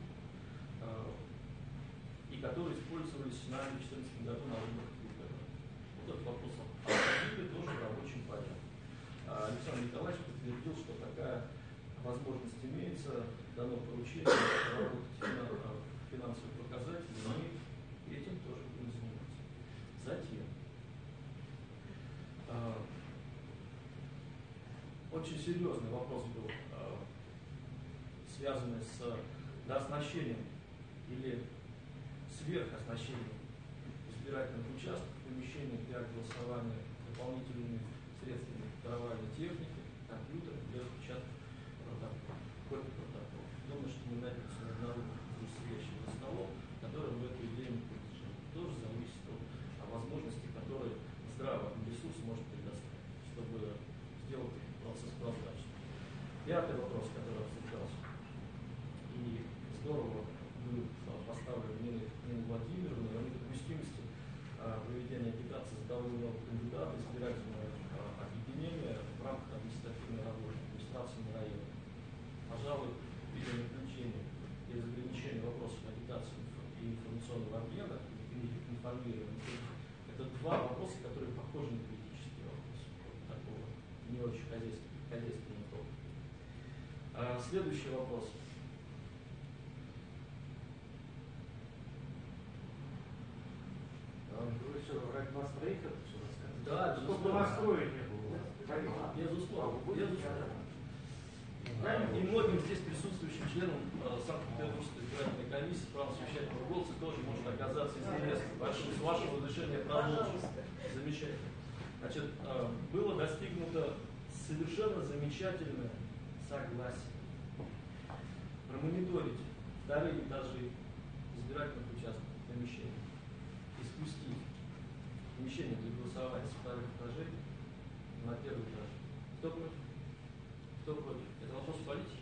э, и которые использовались в 2014 году на выборах ГУПР. Вот этот вопрос обсудили тоже в рабочем. А Александр Николаевич подтвердил, что такая возможность имеется, дано поручение работать на э, финансовые показатели, и мы этим тоже будем заниматься. Затем, э, очень серьезный вопрос был, э, связанный с дооснащением или сверхоснащением избирательных участков, помещений для голосования дополнительными средствами формирования техники, компьютера для распечатки протокола. Думаю, что мы найдемся на одного сидящего за столом, который в эту идею не поддержит. Тоже зависит от о возможности, которые здравый ресурс может предоставить, чтобы сделать процесс прозрачным. Пятый вопрос, который обсуждался. И здорово был а, поставлен Нины, Нины Владимировны о недопустимости а, проведения агитации за того или иного кандидата, избирательного а, объединения в рамках административной работы, администрации на районе. Пожалуй, видеонаблюдение и разграничение вопросов агитации и информационного обмена, информирования, это два вопроса, которые похожи на политические вопросы. Такого не очень хозяйственного, хозяйственного. А, следующий вопрос. А Вы что, это все? Да, Чтобы безусловно. настроя не было. Понятно. Безусловно, А безусловно. И многим здесь присутствующим членам э, Санкт-Петербургской избирательной комиссии право совещательного голоса тоже может оказаться интересно. Прошу, с вашего разрешения продолжить. Замечательно. Значит, э, было достигнуто совершенно замечательное согласие промониторить вторые этажи избирательных участков помещений и спустить голосования с вторых этажей на первый этаж. Кто против? Кто против? Это вопрос политики,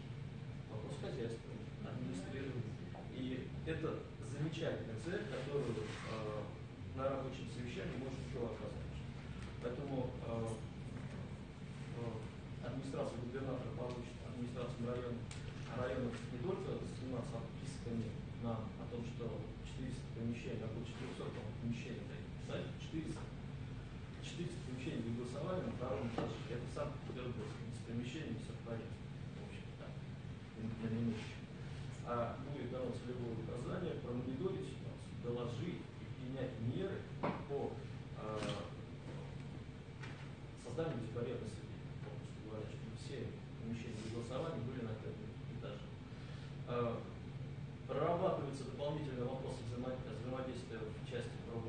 вопрос хозяйства, администрирования. И это замечательная цель, которую э, на рабочем совещании может еще оказать. Поэтому э, э, администрация губернатора получит администрацию района, районов не только заниматься отписками на, о том, что 400 помещений, около 400 по-моему, помещений таких, знаете, 400 400 помещений для голосования на втором этаже. Это Санкт-Петербург. С помещениями все в порядке. В общем, так. Для. А будет дано целевое указание промониторить ситуацию.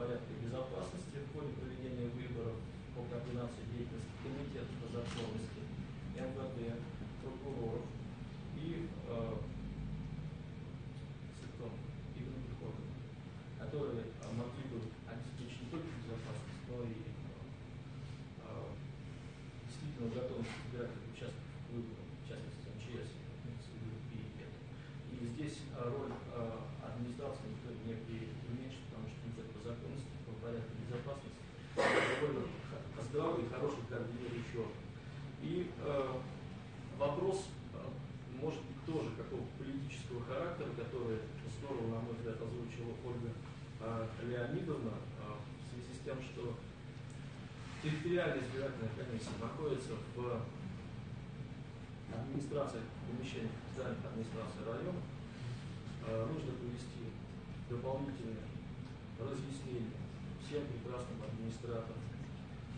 порядка и безопасности в ходе проведения выборов по координации деятельности Комитета по законности, МВД, прокуроров и э, судов и других органов, которые э, могли бы обеспечить не только безопасность, но и э, действительно готовность избирателей участвовать в выборах, в частности МЧС, и это. И здесь э, роль э, администрации никто не преуменьшит, потому что комитет по законности, по порядку безопасности довольно х- здравый и хороший координирующий орган. И э, вопрос э, может быть тоже какого политического характера, который здорово, на мой взгляд, озвучила Ольга э, Леонидовна э, в связи с тем, что территориальная комиссия находится в администрации, помещениях официальных администраций района, э, нужно провести дополнительные разъяснения всем прекрасным администраторам,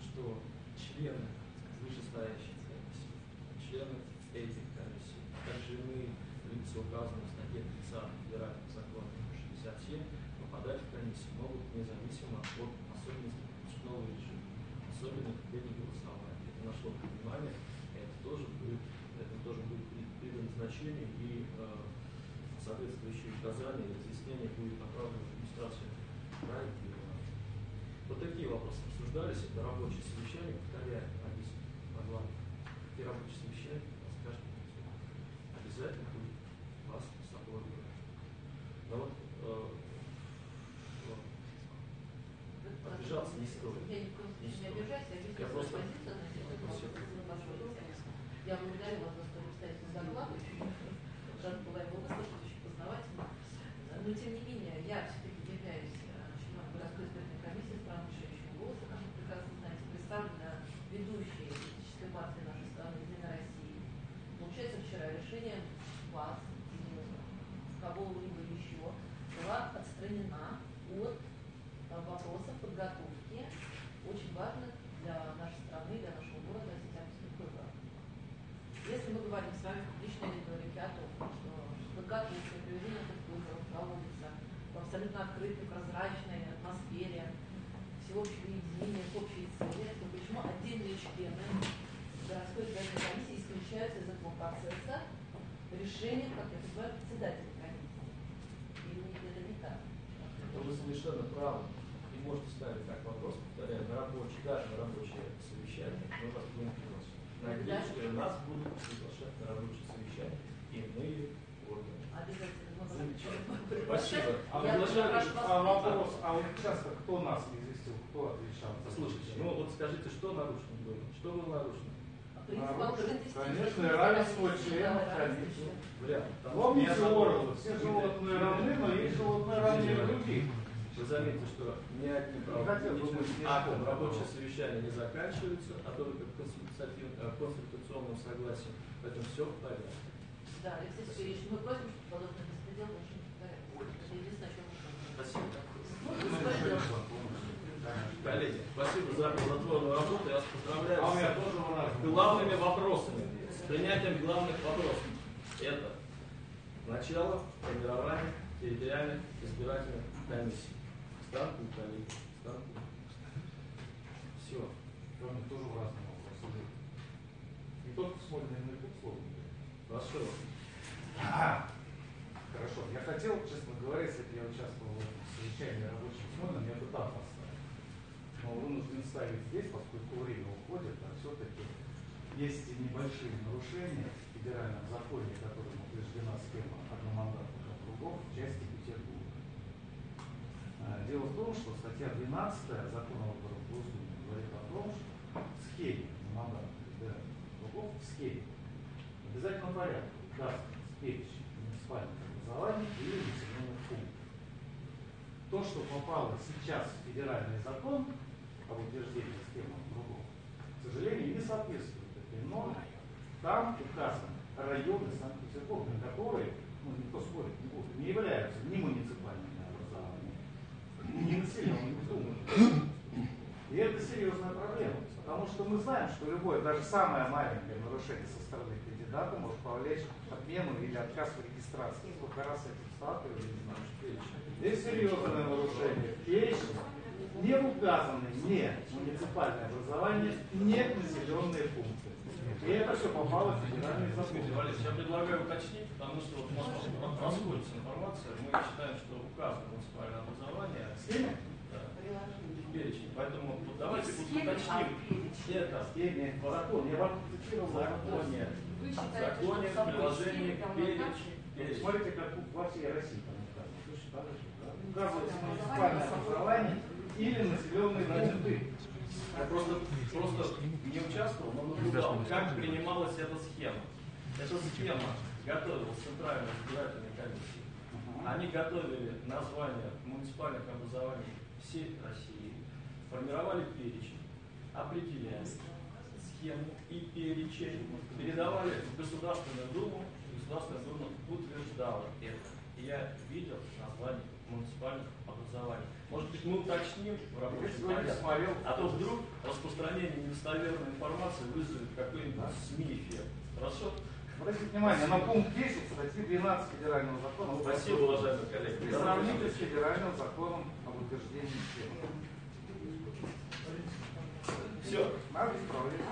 что члены вышестоящих комиссий, члены этих комиссий, также иные лица, указанные в статье 30 Федерального закона 67, попадать в комиссию могут независимо от особенностей конституционного режима, особенно в голосования. Нашло внимание, это тоже будет, это тоже будет при, при назначении и э, соответствующие указания и разъяснения будет направлено в администрацию края. Вот такие вопросы обсуждались. Это рабочее совещание, повторяю, Алиса могла. И рабочее совещание вас каждый день. Обязательно будет вас с собой брать. Но вот э, вот, обижаться не стоит. Я ни в коем случае не обижаюсь, я Я вижу свою просто- позицию на тему Спасибо. спасибо большое, Алексей. Я благодарю вас за столь обстоятельный доклад, очень рада была его выслушать, очень познавательно. Но тем не менее, я все-таки являюсь э, членом городской избирательной комиссии страны решающего голоса, как вы прекрасно знаете, представлена ведущей политической партии нашей страны «Единой России». Получается, вчера решением вас или кого-либо еще была отстранена от э, вопросов подготовки очень важных для нашей страны, для нашего города сентябрьских выборов. Если мы говорим с вами в публичной риторике о том, что подготовка и проведение этих выборов проводится в абсолютно открытой, прозрачной атмосфере, всеобщего единения, к общей цели, то почему отдельные члены городской избирательной комиссии исключаются из этого процесса решением, как я называю, председателя комиссии? Или это не так? То вы совершенно правы. И можете ставить так вопрос, повторяю, на рабочее, даже на рабочее совещание мы вас будем приглашать. Надеюсь, что и нас будут приглашать на рабочее совещание иные органы. Обязательно. Мы вас Замечательно. Спасибо. А, Я Приглашаю- прошу вас а вопрос, а вот часто кто нас не известил, кто отвечал? за Слушайте, это? ну вот скажите, что нарушено было? Что было нарушено? Нарушен, открытости, конечно, равенство членов. Там Помните Орла, все животные равны, но есть животные равнее других. Вы заметите, что ни одним правоохранительным актом рабочее совещание не заканчивается, а только э, консультационным согласием. Поэтому все в порядке. Да, Алексей Сергеевич, мы просим, чтобы подобный беспредел больше не повторялся. Это единственное, о чем мы просим. Спасибо. Распорядок? Коллеги, спасибо за плодотворную работу. Я вас поздравляю А у меня с главными вопросами, с принятием главных вопросов. Это начало формирования территориальных избирательных комиссий. Станку коллеги, станку. Все. Кроме тоже в разные вопросы. Не только Смольной, но и в условно. Прошу. Хорошо. Я хотел, честно говоря, если бы я участвовал в совещании рабочим Смольным, я бы там поставил. Но вынужден ставить здесь, поскольку время уходит, а все-таки есть небольшие нарушения в федеральном законе, которым утверждена схема одномандатных округов в части Петербурга. А, Дело в том, что статья 12 закона о выборах в Госдуме говорит о том, что в схеме одномандатных федеральных округов, в схеме, в обязательном порядке указан перечень муниципальных образований или населенных пунктов. То, что попало сейчас в федеральный закон об утверждении схемы округов, к сожалению, не соответствует этой норме. Там указаны районы Санкт-Петербурга, которые, ну никто спорить не будет, не являются ни муниципальными населенными пунктами. И это серьезная проблема, потому что мы знаем, что любое, даже самое маленькое нарушение со стороны кандидата может повлечь отмену или отказ в регистрации. Сколько раз этим сталкивались, не знаю, что перечень. Здесь серьезное нарушение в перечне не указаны не муниципальное образование, не населенные пункты. И это все попало в федеральный закон. Валерий, я предлагаю уточнить, потому что вот у нас расходится информация. Мы считаем, что указано муниципальное образование. Перечень. Поэтому вот давайте в а уточним. в перечне. Это Схеме, закон. Я вам цитировал в законе. В законе, в собой перечень. Смотрите, как во всей России? Указывается муниципальное образование или населенные пункты. Я просто, просто не участвовал, но наблюдал, как принималась эта схема. Эта схема готовилась Центральной избирательной комиссией. Они готовили названия муниципальных образований всей России, формировали перечень, определяли схему и перечень, передавали в Государственную Думу, Государственная Дума утверждала это. И я видел название муниципальных образований. Может быть, мы уточним в рабочем порядке. А то вдруг распространение недостоверной информации вызовет какой-нибудь СМИ эффект. Хорошо? Обратите внимание, на пункт 10 статьи 12 федерального закона. Спасибо, уважаемые коллеги. Сравните с федеральным законом об утверждении схемы. Все, мама исправлена.